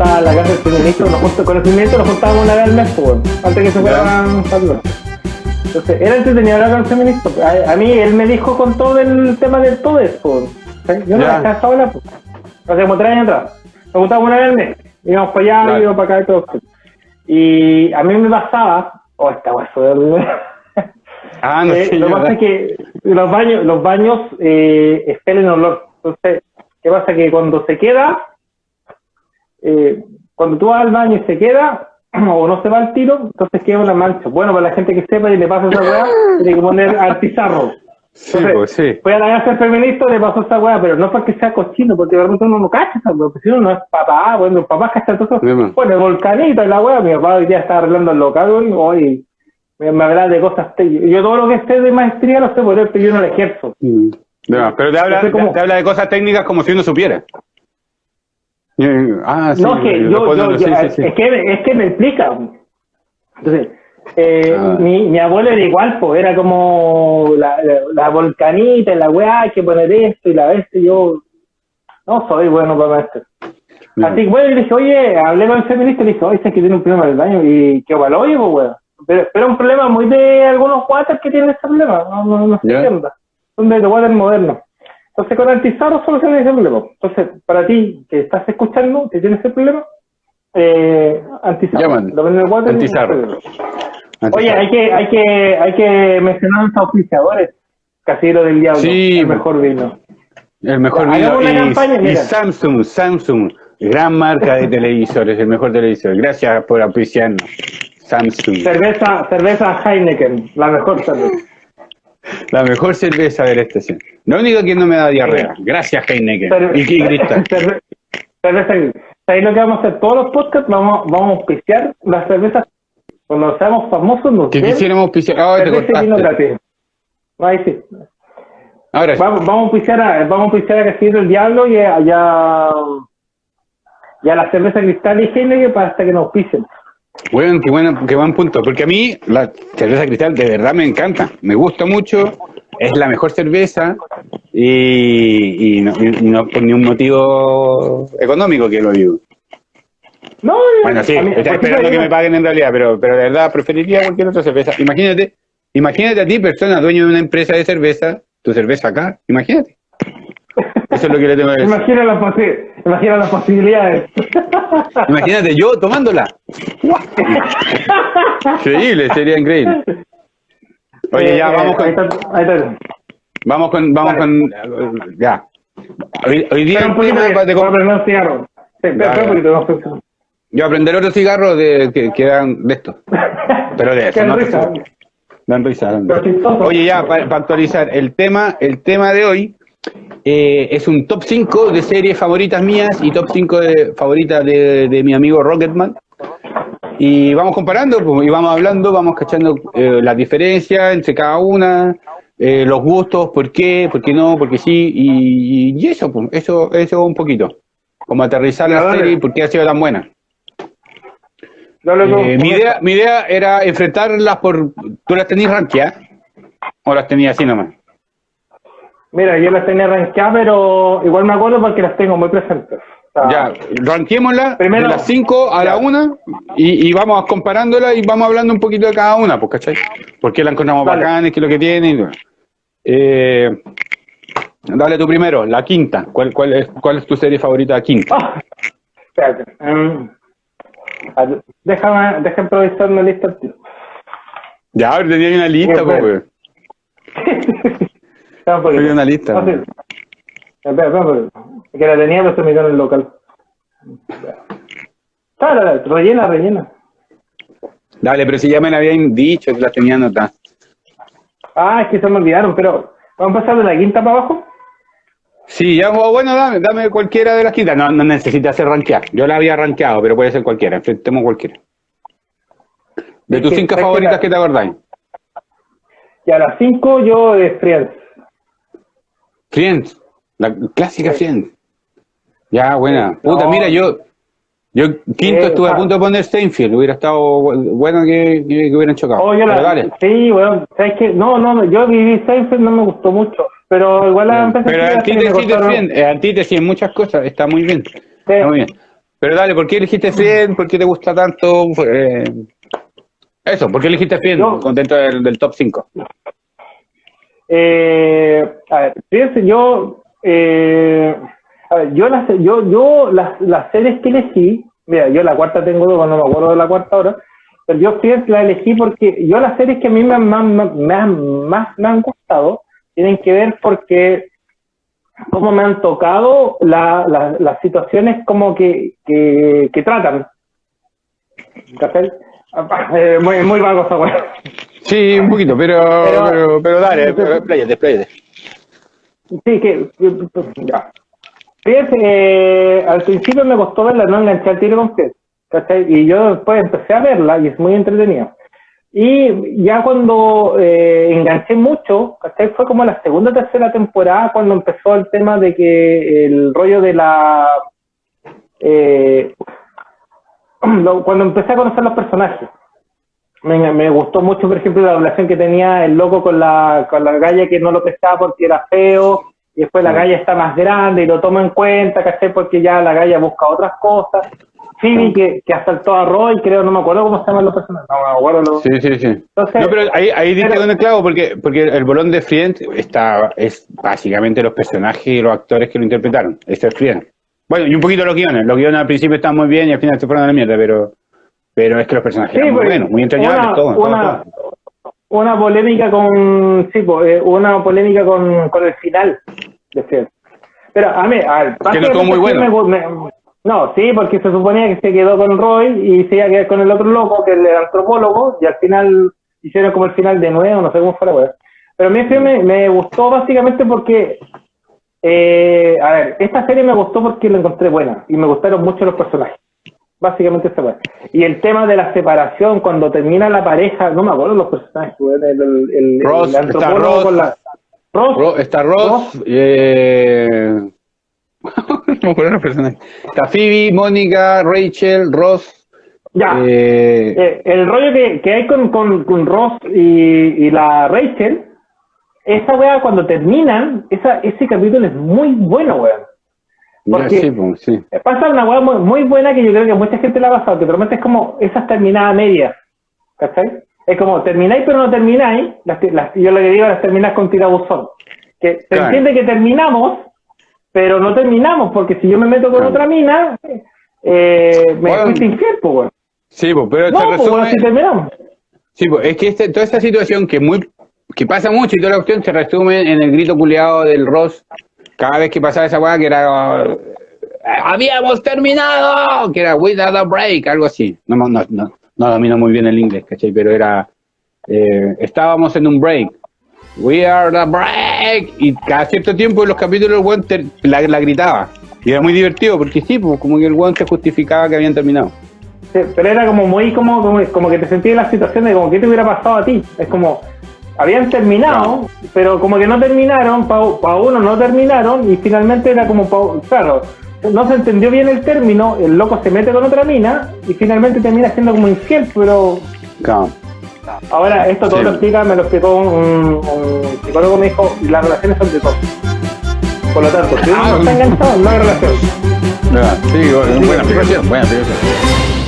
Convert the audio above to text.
estaba la casa del feminista, nos juntamos con el feminista, nos juntábamos una vez al mes, pues, antes que se fueran Entonces, era entretenido hablar con el feminista. A, a, mí él me dijo con todo el tema del todo esto. Yo no dejaba hablar, pues. Hace como tres años atrás. Nos juntábamos una vez al mes. Íbamos para allá, íbamos para acá y todo. Y a mí me pasaba, oh, esta de Ah, no eh, sé, Lo que pasa es que los baños, los baños eh, expelen olor. Entonces, ¿qué pasa? Que cuando se queda, eh, cuando tú vas al baño y se queda, o no se va al tiro, entonces queda una mancha. Bueno, para la gente que sepa y le pasa esa weá, tiene que poner artizarro. Sí, pues sí. Fue a la casa feminista le pasó esa weá, pero no porque sea cochino, porque realmente uno no cacha esa weá, porque si uno no es papá, bueno, papá cacha todo eso. Bueno, el volcanito y la weá, mi papá hoy día está arreglando el local hoy me, me habla de cosas Yo todo lo que esté de maestría lo sé por él, pero yo no lo ejerzo. Mm. pero te habla, te habla de cosas técnicas como si uno supiera. Ah, sí, no, es que yo, yo, Es, que, es que me explica. Entonces, eh, ah. mi, mi abuelo era igual, pues era como la, la, volcanita, la weá, hay que poner esto y la vez yo no soy bueno para esto. Así que bueno, le dije, oye, hablé con el feminista y le dije, oye, este que tiene un problema del baño y qué oye, pues weón. Pero, pero es un problema muy de algunos waters que tienen ese problema, no, no, no se entienda. Son de water modernos. Entonces, con Antizarro soluciona ese problema. Entonces, para ti que estás escuchando, que tienes ese problema, eh, Antizarro. Lo el water. Oye, hay que, hay que, hay que mencionar a los auspiciadores. Casillero del Diablo. Sí. El mejor vino. El mejor vino. Y, y Samsung, Samsung. Gran marca de televisores, el mejor televisor. Gracias por auspiciarnos. Samsung. Cerveza, cerveza Heineken, la mejor cerveza. La mejor cerveza de la estación. La única que no me da diarrea. Gracias, Heineken. y Cristal. Cerveza. Ahí lo que vamos a hacer todos los podcasts, vamos, vamos a auspiciar las cervezas. Cuando seamos famosos, nos Que quisiéramos auspiciar. Ah, te cortaste. Ahí sí. Ahora sí. Vamos, vamos a auspiciar a, vamos a a el Diablo y a, y a, la cerveza Cristal y Heineken para hasta que nos pisen. Bueno, qué, bueno, qué buen punto, porque a mí la cerveza cristal de verdad me encanta, me gusta mucho, es la mejor cerveza y, no, por ningún motivo económico que lo digo. No, bueno, sí, estoy esperando que me paguen en realidad, pero, pero de verdad preferiría cualquier otra cerveza. Imagínate, imagínate a ti, persona, dueño de una empresa de cerveza, tu cerveza acá, imagínate. Eso es lo que le tengo que decir. Imagina, imagina las posibilidades. Imagínate yo tomándola. increíble, sería increíble. Oye, ya, eh, vamos con... Ahí está, Vamos con... Vamos con ya. Hoy, hoy día... Un poquito de, cigarro. Sí, espera un poquito. Yo aprender otro cigarro de, que, que dan de esto. Pero de eso, no risa. Dan risa. Oye, ya, para, para actualizar, el tema, el tema de hoy eh, es un top 5 de series favoritas mías y top 5 de favoritas de, mi amigo Rocketman. Y vamos comparando pues, y vamos hablando, vamos cachando eh, las diferencias entre cada una, eh, los gustos, por qué, por qué no, por qué sí, y, eso, pues, eso, eso un poquito. Como aterrizar la serie y por qué ha sido tan buena. mi, idea, mi idea era enfrentarlas por... ¿Tú las tenías rankeadas? ¿O las tenías así nomás? Mira, yo las tenía rankeadas, pero igual me acuerdo porque las tengo muy presentes. ya, ranquémoslas de las 5 a la 1 y, y, vamos comparándolas y vamos hablando un poquito de cada una, pues, ¿cachai? ¿Por qué la encontramos bacanes? ¿Qué es lo que tiene? Eh, dale tú primero, la quinta. ¿Cuál, cuál, es, cuál es tu serie favorita quinta? Ah, espérate. Um, déjame, déjame improvisar una lista. Ya, tenía una lista, pues. Soy una lista. Espera, espera, que la tenía, pero se me quedó en el local. Rellena, rellena. Dale, pero si ya me la habían dicho que la tenía anotada. Ah, es que se me olvidaron, pero ¿vamos a pasar de la quinta para abajo? Sí, ya, bueno, dame, dame cualquiera de las quintas. No, no necesita ser rankear. Yo la había rankeado, pero puede ser cualquiera. Enfrentemos cualquiera. De tus cinco favoritas, que, te acordáis? Y a las cinco yo de Friends. Friends, la clásica Friends. Ya, buena. Puta, mira, yo Yo quinto estuve a punto de poner Steinfield, hubiera estado bueno que, que, hubieran chocado. Oh, dale. Sí, bueno, ¿sabes qué? No, no, yo viví Steinfield, no me gustó mucho, pero igual la empecé Pero antítesis, antítesis en muchas cosas, está muy bien. Está muy bien. Pero dale, ¿por qué elegiste Friend? ¿Por qué te gusta tanto? Eh, eso, ¿por qué elegiste Friend dentro del, top 5? Eh, a ver, fíjense, yo, eh, a ver, yo las, yo, yo las, las series que elegí, mira, yo la cuarta tengo dos, no me acuerdo de la cuarta ahora, pero yo Friends la elegí porque yo las series que a mí me, más, me, más me han gustado tienen que ver porque cómo me han tocado las situaciones como que, que, tratan. Eh, muy, muy vago esa Sí, un poquito, pero, pero, pero, dale, despláyate, despláyate. Sí, que, ya. Fíjate, eh, al principio me costó verla, no enganché al tiro con usted, Y yo después empecé a verla y es muy entretenida. Y ya cuando eh, enganché mucho, fue como la segunda o tercera temporada cuando empezó el tema de que el rollo de la... Eh, cuando empecé a conocer los personajes. Me, me, gustó mucho, por ejemplo, la relación que tenía el loco con la, con la galla que no lo pescaba porque era feo, y después la galla está más grande y lo toma en cuenta, ¿cachai? Porque ya la galla busca otras cosas. Phoebe que, que asaltó a Roy, creo, no me acuerdo cómo se llaman los personajes. No me acuerdo. Sí, sí, sí. Entonces, no, pero ahí, ahí diste con el clavo, porque, porque el bolón de Friend está, es básicamente los personajes y los actores que lo interpretaron. Este es Friend. Bueno, y un poquito los guiones. Los guiones al principio están muy bien y al final se fueron a la mierda, pero, pero es que los personajes sí, eran muy pues, buenos, muy entrañables, todo, una, Una polémica con, sí, pues, eh, una polémica con, con el final de. Pero a mí, a ver, que no muy bueno. No, sí, porque se suponía que se quedó con Roy y se iba a quedar con el otro loco, que es el antropólogo, y al final hicieron como el final de nuevo, no sé cómo fue la Pero a mí me, me gustó básicamente porque, eh, a ver, esta serie me gustó porque la encontré buena y me gustaron mucho los personajes. Básicamente esta fue. Y el tema de la separación, cuando termina la pareja, no me acuerdo los personajes, el, el, Ross, antropólogo está con la... Ross, está Ross, Eh no me personajes. Está Phoebe, Mónica, Rachel, Ross. Ya. Eh, eh, el rollo que, que hay con, con, con Ross y, y, la Rachel, esa wea cuando terminan, esa, ese capítulo es muy bueno, weón. Porque sí, pues, sí. pasa una weá muy, muy, buena que yo creo que mucha gente la ha pasado, que realmente es como esas terminadas medias. ¿Cachai? Es como termináis pero no termináis. Las, las, yo lo que digo las terminas con tirabuzón. Que se entiende que terminamos, pero no terminamos, porque si yo me meto con otra mina, eh, me bueno, fuiste infiel, pues, Sí, pues, pero no, pues, bueno, si terminamos. Sí, pues, es que este, toda esta situación que muy que pasa mucho y toda la cuestión se resume en el grito culiado del Ross cada vez que pasaba esa weá que era habíamos terminado, que era without a break, algo así. No, no, no, no domino muy bien el inglés, ¿cachai? Pero era, eh, estábamos en un break. We are the break. Y cada cierto tiempo en los capítulos el weón la, la, gritaba. Y era muy divertido porque sí, pues, como que el weón se justificaba que habían terminado. pero era como muy como, como, que te sentías en la situación de como que te hubiera pasado a ti. Es como, habían terminado, pero como que no terminaron, para uno no terminaron y finalmente era como, claro, no se entendió bien el término, el loco se mete con otra mina y finalmente termina siendo como infiel, pero... Ahora, esto todo lo explica, me lo explicó un, psicólogo, me dijo, las relaciones son de todo. Por lo tanto, si uno no está enganchado, no hay relación. Sí, buena explicación, buena explicación.